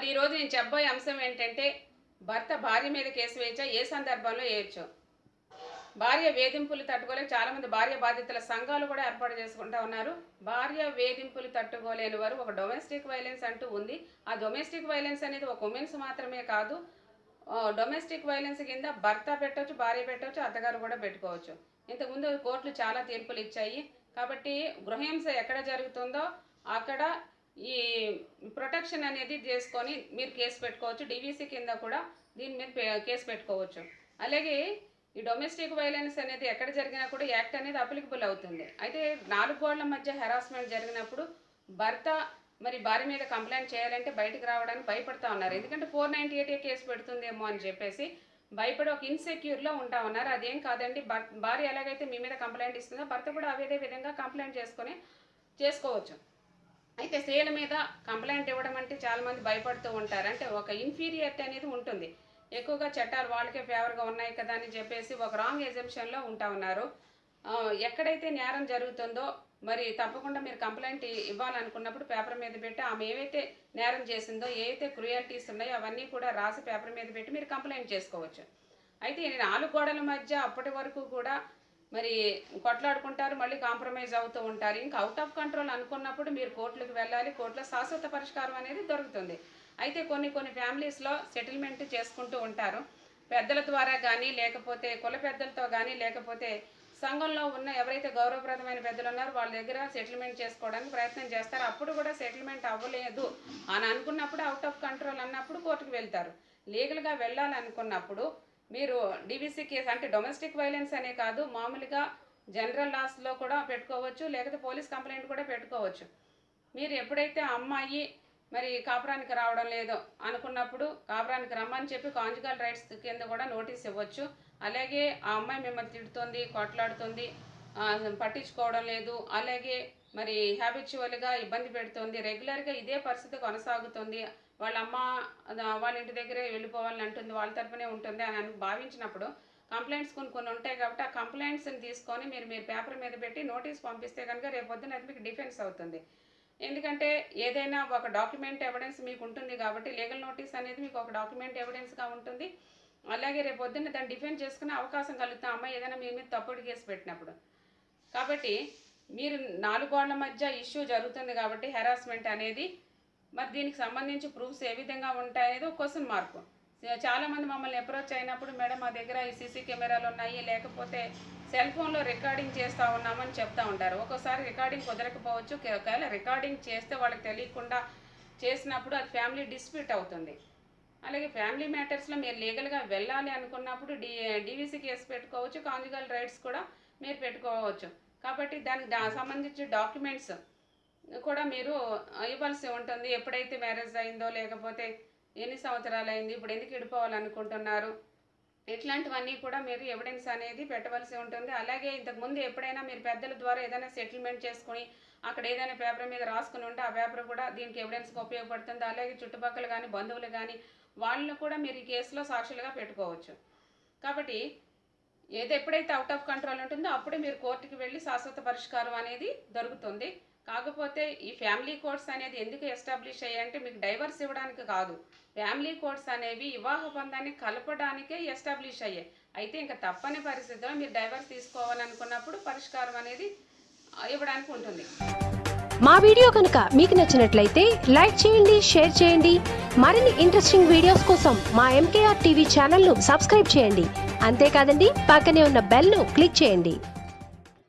మరి ఈరోజు నేను చెప్పబోయే అంశం ఏంటంటే భర్త భార్య మీద కేసు వేయచ్చా ఏ సందర్భంలో వేయచ్చు భార్య వేధింపులు తట్టుకోలేక చాలామంది భార్య బాధితుల సంఘాలు కూడా ఏర్పాటు చేసుకుంటా ఉన్నారు. భార్య వేధింపులు తట్టుకోలేని వారు ఒక డొమెస్టిక్ వైలెన్స్ అంటూ ఉంది. ఆ డొమెస్టిక్ వైలెన్స్ అనేది ఒక ఉమెన్స్ మాత్రమే కాదు. డొమెస్టిక్ వైలెన్స్ కింద భర్త పెట్టవచ్చు భార్య పెట్టవచ్చు అత్తగారు కూడా పెట్టుకోవచ్చు. ఇంతకుముందు కోర్టులు చాలా తీర్పులు ఇచ్చాయి. కాబట్టి గృహహింస ఎక్కడ జరుగుతుందో అక్కడ ఈ ప్రొటెక్షన్ అనేది చేసుకొని మీరు కేసు పెట్టుకోవచ్చు. డివిసి కింద కూడా దీని మీద కేసు పెట్టుకోవచ్చు. అలాగే ఈ డొమెస్టిక్ వైలెన్స్ అనేది ఎక్కడ జరిగినా కూడా యాక్ట్ అనేది అప్లికబుల్ అవుతుంది. అయితే నాలుగు గోళ్ళ మధ్య హెరాస్మెంట్ జరిగినప్పుడు భర్త మరి భార్య మీద కంప్లైంట్ చేయాలంటే బయటకు రావడానికి భయపడతా ఉన్నారు. ఎందుకంటే ఫోర్ నైంటీ ఎయిట్ కేసు పెడుతుందేమో అని చెప్పేసి భయపడి ఒక ఇన్సెక్యూర్లో ఉంటా ఉన్నారు. అదేం కాదండి భార్య ఎలాగైతే మీ మీద కంప్లైంట్ ఇస్తుందో భర్త కూడా అదే విధంగా కంప్లైంట్ చేసుకొని చేసుకోవచ్చు. అయితే స్త్రీల మీద కంప్లైంట్ ఇవ్వడం అంటే చాలామంది భయపడుతూ ఉంటారు. అంటే ఒక ఇన్ఫీరియారిటీ అనేది ఉంటుంది. ఎక్కువగా చట్టాలు వాళ్ళకే ఫేవర్గా ఉన్నాయి కదా అని చెప్పేసి ఒక రాంగ్ ఎగ్జిబిషన్లో ఉంటా ఉన్నారు. ఎక్కడైతే నేరం జరుగుతుందో మరి తప్పకుండా మీరు కంప్లైంట్ ఇవ్వాలనుకున్నప్పుడు పేపర్ మీద పెట్టి ఆమె ఏవైతే నేరం చేసిందో ఏవైతే క్రుయాలిటీస్ ఉన్నాయో అవన్నీ కూడా రాసి పేపర్ మీద పెట్టి మీరు కంప్లైంట్ చేసుకోవచ్చు. అయితే నేను నాలుగు గోడల మధ్య అప్పటి వరకు కూడా మరి కొట్లాడుకుంటారు మళ్ళీ కాంప్రమైజ్ అవుతూ ఉంటారు. ఇంకా అవుట్ ఆఫ్ కంట్రోల్ అనుకున్నప్పుడు మీరు కోర్టులకు వెళ్ళాలి కోర్టులో శాశ్వత పరిష్కారం అనేది దొరుకుతుంది. అయితే కొన్ని కొన్ని ఫ్యామిలీస్లో సెటిల్మెంట్ చేసుకుంటూ ఉంటారు. పెద్దల ద్వారా కానీ లేకపోతే కుల పెద్దలతో కానీ లేకపోతే సంఘంలో ఉన్న ఎవరైతే గౌరవప్రదమైన పెద్దలు ఉన్నారో వాళ్ళ దగ్గర సెటిల్మెంట్ చేసుకోవడానికి ప్రయత్నం చేస్తారు. అప్పుడు కూడా సెటిల్మెంట్ అవ్వలేదు అని అనుకున్నప్పుడు అవుట్ ఆఫ్ కంట్రోల్ అన్నప్పుడు కోర్టుకు వెళ్తారు. లీగల్గా వెళ్ళాలనుకున్నప్పుడు మీరు డివిసి కేసు అంటే డొమెస్టిక్ వైలెన్స్ అనే కాదు మామూలుగా జనరల్ లాస్లో కూడా పెట్టుకోవచ్చు లేకపోతే పోలీస్ కంప్లైంట్ కూడా పెట్టుకోవచ్చు. మీరు ఎప్పుడైతే ఆ అమ్మాయి మరి కాపురానికి రావడం లేదో అనుకున్నప్పుడు కాపురానికి రమ్మని చెప్పి కాంజుగల్ రైట్స్ కింద కూడా నోటీస్ ఇవ్వచ్చు. అలాగే ఆ అమ్మాయి మిమ్మల్ని తిడుతుంది కొట్లాడుతుంది పట్టించుకోవడం లేదు అలాగే మరి హ్యాబిచువల్గా ఇబ్బంది పెడుతుంది రెగ్యులర్గా ఇదే పరిస్థితి కొనసాగుతుంది. వాళ్ళ అమ్మ వాళ్ళ ఇంటి దగ్గరే వెళ్ళిపోవాలని అంటుంది వాళ్ళ తరపునే ఉంటుంది అని అని భావించినప్పుడు కంప్లైంట్స్ కొన్ని కొన్ని ఉంటాయి కాబట్టి ఆ కంప్లైంట్స్ని తీసుకొని మీరు మీరు పేపర్ మీద పెట్టి నోటీస్ పంపిస్తే కనుక రేపొద్దున అది మీకు డిఫెన్స్ అవుతుంది. ఎందుకంటే ఏదైనా ఒక డాక్యుమెంట్ ఎవిడెన్స్ మీకు ఉంటుంది కాబట్టి లీగల్ నోటీస్ అనేది మీకు ఒక డాక్యుమెంట్ ఎవిడెన్స్గా ఉంటుంది. అలాగే రేపు పొద్దున్న దాన్ని డిఫెండ్ చేసుకునే అవకాశం కలుగుతాం అమ్మాయి ఏదైనా మీ మీద తప్పుడు కేసు పెట్టినప్పుడు. కాబట్టి మీరు నాలుగు గోళ్ళ మధ్య ఇష్యూ జరుగుతుంది కాబట్టి హెరాస్మెంట్ అనేది మరి దీనికి సంబంధించి ప్రూఫ్స్ ఏ విధంగా ఉంటాయనేది ఒక క్వశ్చన్ మార్క్. చాలా మంది మమ్మల్ని అప్రోచ్ అయినప్పుడు మేడం మా దగ్గర ఈ సీసీ కెమెరాలు ఉన్నాయి లేకపోతే సెల్ ఫోన్లో రికార్డింగ్ చేస్తూ ఉన్నామని చెప్తా ఉంటారు. ఒక్కోసారి రికార్డింగ్ కుదరకపోవచ్చు ఒకవేళ రికార్డింగ్ చేస్తే వాళ్ళకి తెలియకుండా చేసినప్పుడు అది ఫ్యామిలీ డిస్ప్యూట్ అవుతుంది. అలాగే ఫ్యామిలీ మ్యాటర్స్లో మీరు లీగల్గా వెళ్ళాలి అనుకున్నప్పుడు డి డివిసి కేసు పెట్టుకోవచ్చు కాంజుగల్ రైట్స్ కూడా మీరు పెట్టుకోవచ్చు. కాబట్టి దానికి దా సంబంధించి డాక్యుమెంట్స్ కూడా మీరు ఇవ్వాల్సి ఉంటుంది. ఎప్పుడైతే మ్యారేజ్ అయిందో లేకపోతే ఎన్ని సంవత్సరాలు అయింది ఇప్పుడు ఎందుకు విడిపోవాలనుకుంటున్నారు? ఇట్లాంటివన్నీ కూడా మీరు ఎవిడెన్స్ అనేది పెట్టవలసి ఉంటుంది. అలాగే ఇంతకుముందు ఎప్పుడైనా మీరు పెద్దల ద్వారా ఏదైనా సెటిల్మెంట్ చేసుకుని అక్కడ ఏదైనా పేపర్ మీద రాసుకుని ఉంటే ఆ పేపర్ కూడా దీనికి ఎవిడెన్స్గా ఉపయోగపడుతుంది. అలాగే చుట్టుపక్కల కానీ బంధువులు కానీ వాళ్ళను కూడా మీరు ఈ కేసులో సాక్షులుగా పెట్టుకోవచ్చు. కాబట్టి ఏది ఎప్పుడైతే అవుట్ ఆఫ్ కంట్రోల్ ఉంటుందో అప్పుడే మీరు కోర్టుకి వెళ్ళి శాశ్వత పరిష్కారం అనేది దొరుకుతుంది. కాకపోతే ఈ ఫ్యామిలీ కోర్ట్స్ అనేది ఎందుకు ఎస్టాబ్లిష్ అయ్యాయంటే మీకు డైవర్స్ ఇవ్వడానికి కాదు. ఫ్యామిలీ కోర్ట్స్ అనేవి వివాహ బంధాన్ని కలపడానికే ఎస్టాబ్లిష్ అయ్యాయి. అయితే ఇంకా తప్పని పరిస్థితిలో మీరు డైవర్స్ తీసుకోవాలనుకున్నప్పుడు పరిష్కారం అనేది ఇవ్వడానికి ఉంటుంది. మా వీడియో కనుక మీకు నచ్చినట్లయితే లైక్ చేయండి షేర్ చేయండి. మరిన్ని ఇంట్రెస్టింగ్ వీడియోస్ కోసం మా ఎంకేఆర్ టీవీ ఛానల్ను సబ్స్క్రైబ్ చేయండి. అంతేకాదండి పక్కనే ఉన్న బెల్ను క్లిక్ చేయండి.